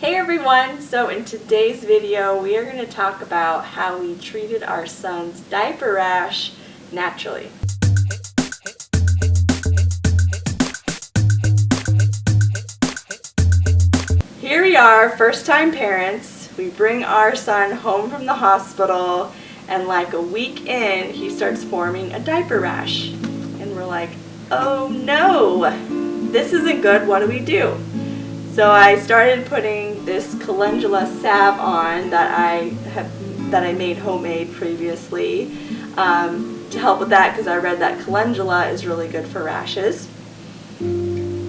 Hey everyone! So in today's video we are going to talk about how we treated our son's diaper rash naturally. Here we are, first time parents. We bring our son home from the hospital and like a week in he starts forming a diaper rash. And we're like, oh no, this isn't good, what do we do? So I started putting this calendula salve on that I have that I made homemade previously um, to help with that because I read that calendula is really good for rashes.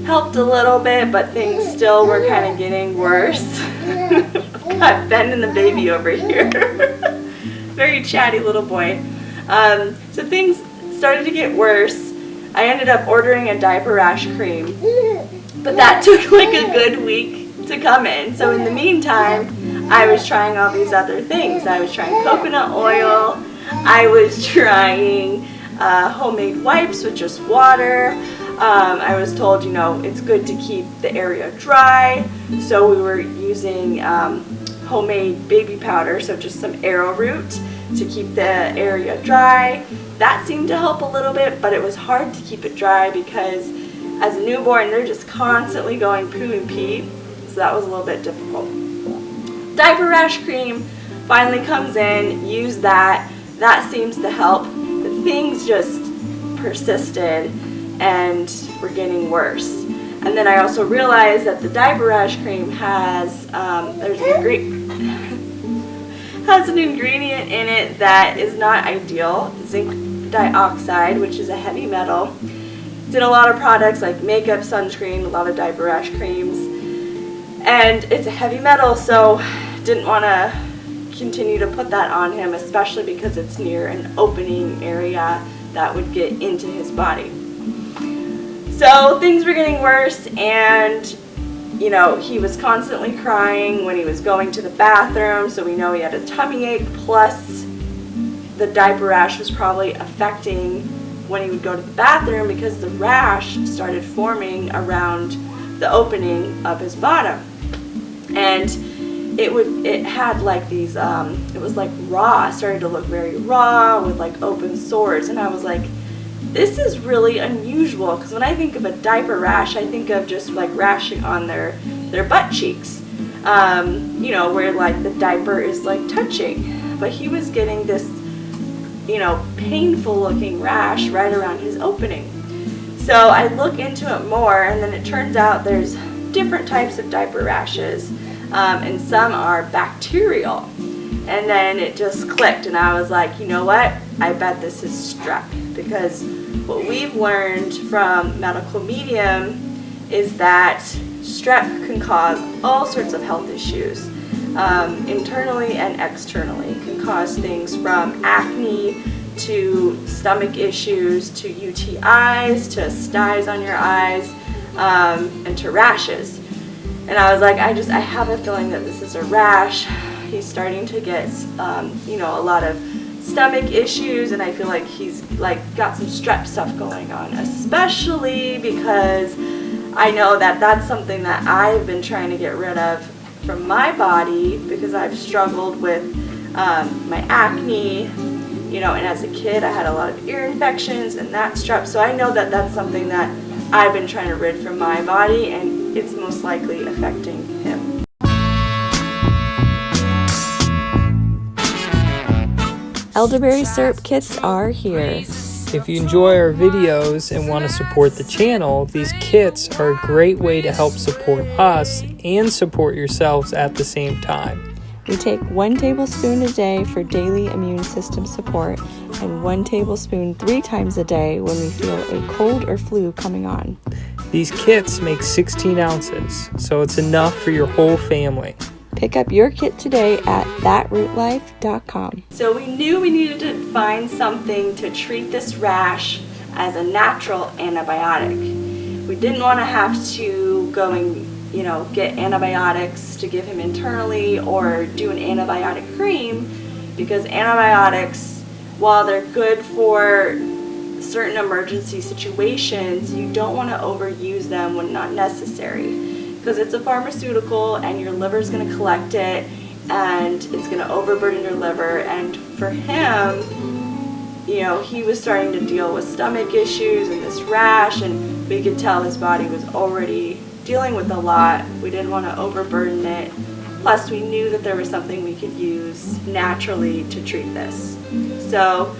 Helped a little bit, but things still were kind of getting worse. Got Ben and the baby over here. Very chatty little boy. Um, so things started to get worse. I ended up ordering a diaper rash cream but that took like a good week to come in. So in the meantime, I was trying all these other things. I was trying coconut oil. I was trying uh, homemade wipes with just water. Um, I was told, you know, it's good to keep the area dry. So we were using um, homemade baby powder, so just some arrowroot to keep the area dry. That seemed to help a little bit, but it was hard to keep it dry because as a newborn, they're just constantly going poo and pee, so that was a little bit difficult. Diaper rash cream finally comes in, use that, that seems to help. The things just persisted and were getting worse. And then I also realized that the diaper rash cream has, um, there's a has an ingredient in it that is not ideal, zinc dioxide, which is a heavy metal did a lot of products like makeup, sunscreen, a lot of diaper rash creams. And it's a heavy metal, so didn't want to continue to put that on him, especially because it's near an opening area that would get into his body. So things were getting worse and you know, he was constantly crying when he was going to the bathroom, so we know he had a tummy ache, plus the diaper rash was probably affecting when he would go to the bathroom because the rash started forming around the opening of his bottom. And it would it had like these um, it was like raw, started to look very raw with like open sores. And I was like this is really unusual because when I think of a diaper rash I think of just like rashing on their their butt cheeks. Um, you know where like the diaper is like touching. But he was getting this you know, painful looking rash right around his opening. So I look into it more and then it turns out there's different types of diaper rashes um, and some are bacterial. And then it just clicked and I was like, you know what? I bet this is strep because what we've learned from medical medium is that strep can cause all sorts of health issues um, internally and externally. It can cause things from acne to stomach issues to UTIs to styes on your eyes um, and to rashes. And I was like, I just, I have a feeling that this is a rash. He's starting to get, um, you know, a lot of stomach issues and I feel like he's like got some strep stuff going on, especially because I know that that's something that I've been trying to get rid of from my body because I've struggled with um, my acne, you know, and as a kid I had a lot of ear infections and that strep, so I know that that's something that I've been trying to rid from my body and it's most likely affecting him. Elderberry syrup kits are here. If you enjoy our videos and want to support the channel, these kits are a great way to help support us and support yourselves at the same time. We take one tablespoon a day for daily immune system support and one tablespoon three times a day when we feel a cold or flu coming on. These kits make 16 ounces, so it's enough for your whole family. Pick up your kit today at thatrootlife.com. So we knew we needed to find something to treat this rash as a natural antibiotic. We didn't want to have to go and you know get antibiotics to give him internally or do an antibiotic cream because antibiotics while they're good for certain emergency situations you don't want to overuse them when not necessary because it's a pharmaceutical and your liver's going to collect it and it's going to overburden your liver. And for him, you know, he was starting to deal with stomach issues and this rash, and we could tell his body was already dealing with a lot. We didn't want to overburden it. Plus, we knew that there was something we could use naturally to treat this. So,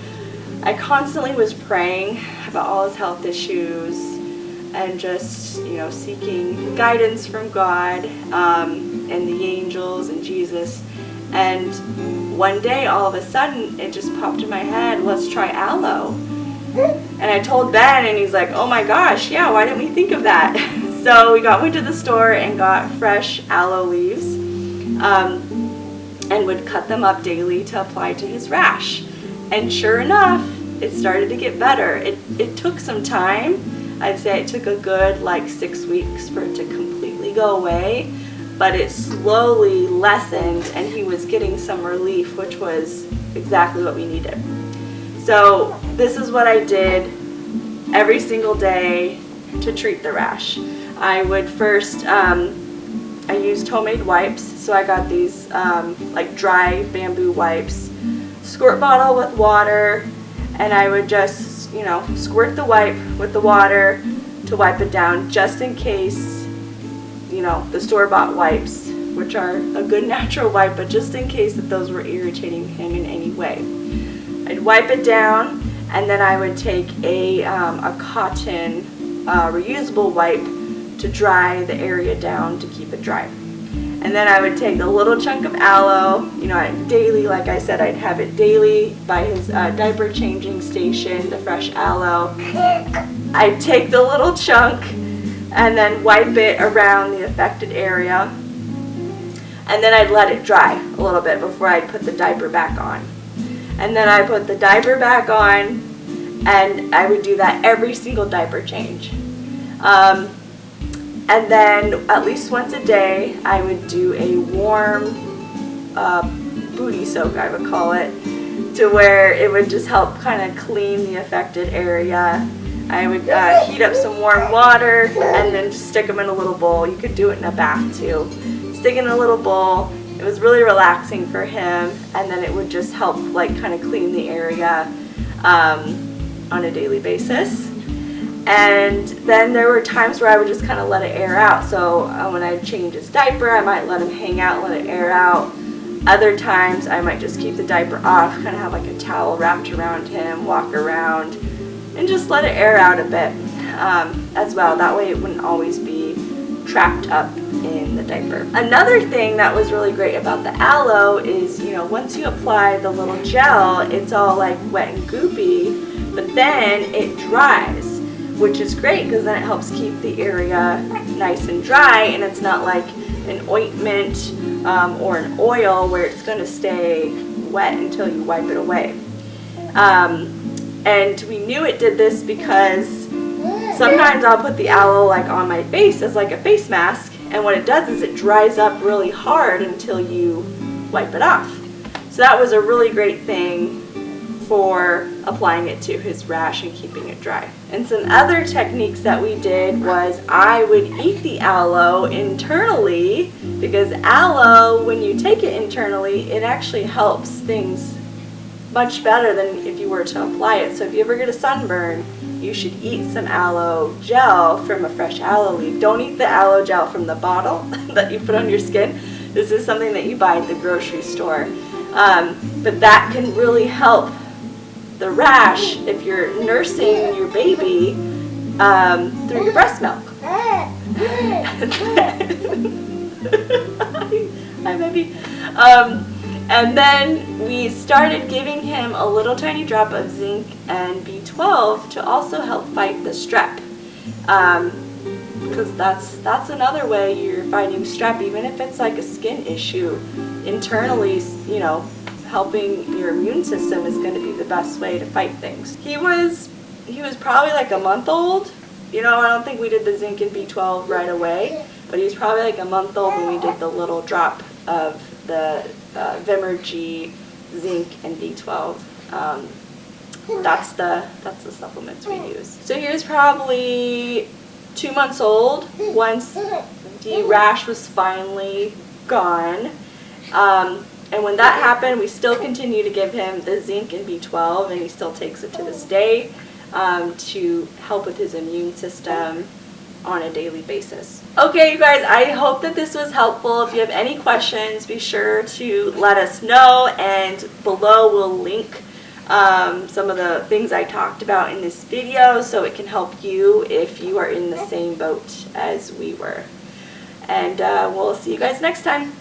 I constantly was praying about all his health issues and just, you know, seeking guidance from God um, and the angels and Jesus. And one day, all of a sudden, it just popped in my head, let's try aloe. And I told Ben, and he's like, oh my gosh, yeah, why didn't we think of that? so we got went to the store and got fresh aloe leaves um, and would cut them up daily to apply to his rash. And sure enough, it started to get better. It, it took some time. I'd say it took a good like six weeks for it to completely go away, but it slowly lessened and he was getting some relief, which was exactly what we needed. So this is what I did every single day to treat the rash. I would first, um, I used homemade wipes, so I got these um, like dry bamboo wipes, squirt bottle with water, and I would just, you know, squirt the wipe with the water to wipe it down just in case, you know, the store-bought wipes, which are a good natural wipe, but just in case that those were irritating him in any way. I'd wipe it down and then I would take a, um, a cotton uh, reusable wipe to dry the area down to keep it dry. And then I would take a little chunk of aloe, you know, I, daily, like I said, I'd have it daily by his uh, diaper changing station, the fresh aloe. I'd take the little chunk and then wipe it around the affected area. And then I'd let it dry a little bit before I'd put the diaper back on. And then I put the diaper back on and I would do that every single diaper change. Um, and then at least once a day, I would do a warm uh, booty soak, I would call it, to where it would just help kind of clean the affected area. I would uh, heat up some warm water and then just stick them in a little bowl. You could do it in a bath too. Stick in a little bowl. It was really relaxing for him and then it would just help like kind of clean the area um, on a daily basis. And then there were times where I would just kind of let it air out. So uh, when I'd change his diaper, I might let him hang out, let it air out. Other times I might just keep the diaper off, kind of have like a towel wrapped around him, walk around, and just let it air out a bit um, as well. That way it wouldn't always be trapped up in the diaper. Another thing that was really great about the aloe is, you know, once you apply the little gel, it's all like wet and goopy, but then it dries which is great because then it helps keep the area nice and dry and it's not like an ointment um, or an oil where it's going to stay wet until you wipe it away. Um, and we knew it did this because sometimes I'll put the aloe like on my face as like a face mask and what it does is it dries up really hard until you wipe it off. So that was a really great thing for applying it to his rash and keeping it dry. And some other techniques that we did was I would eat the aloe internally because aloe, when you take it internally, it actually helps things much better than if you were to apply it. So if you ever get a sunburn, you should eat some aloe gel from a fresh aloe leaf. Don't eat the aloe gel from the bottle that you put on your skin. This is something that you buy at the grocery store. Um, but that can really help the rash if you're nursing your baby um, through your breast milk. Hi, baby. Um, and then we started giving him a little tiny drop of zinc and B12 to also help fight the strep. Because um, that's, that's another way you're fighting strep, even if it's like a skin issue. Internally, you know, helping your immune system is going to be the best way to fight things. He was he was probably like a month old. You know, I don't think we did the zinc and B12 right away, but he was probably like a month old when we did the little drop of the uh, Vimergy zinc and B12. Um, that's the that's the supplements we use. So he was probably two months old, once the rash was finally gone, um, and when that happened, we still continue to give him the zinc and B12, and he still takes it to this day um, to help with his immune system on a daily basis. Okay, you guys, I hope that this was helpful. If you have any questions, be sure to let us know, and below we'll link um, some of the things I talked about in this video so it can help you if you are in the same boat as we were. And uh, we'll see you guys next time.